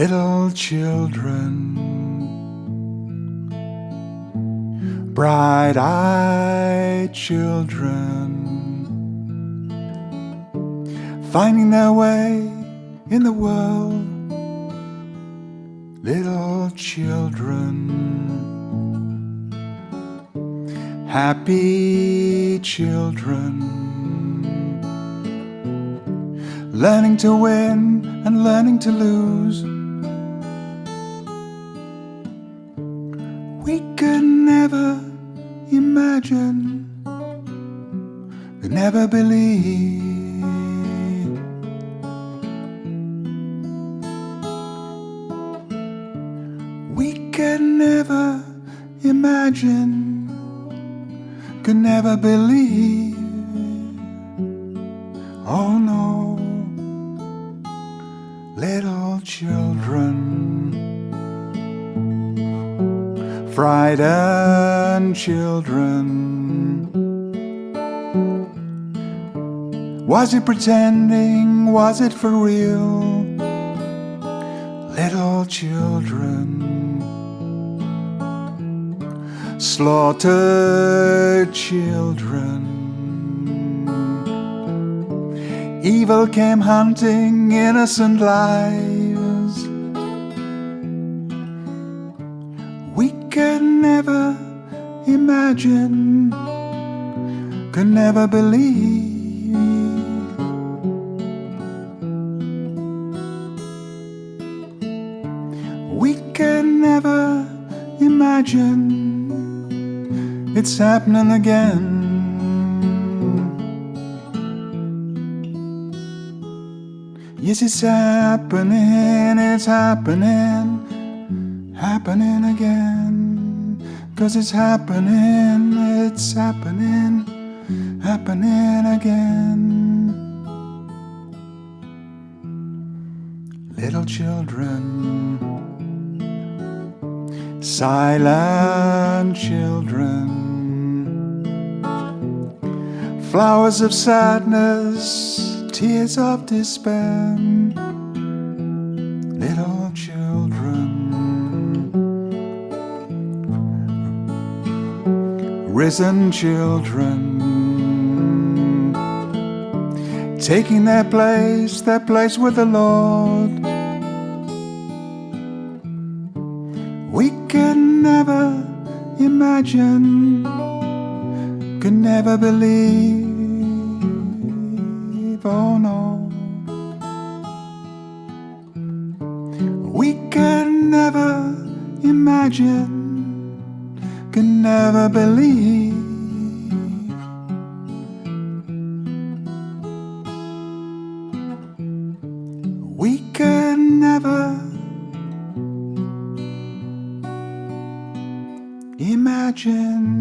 little children, bright eyed children, finding their way in the world, little children, happy children. Learning to win and learning to lose we could never imagine, could never believe. We could never imagine, could never believe. Frightened children. Was it pretending? Was it for real? Little children slaughtered children. Evil came hunting innocent lives. Could never imagine, could never believe. We could never imagine it's happening again. Yes, it's happening, it's happening, happening again. Cause it's happening, it's happening, happening again. Little children, silent children, flowers of sadness tears of despair, risen children, taking their place, their place with the Lord. We can never imagine, could never believe oh no. We can never imagine, could never believe. We could never imagine.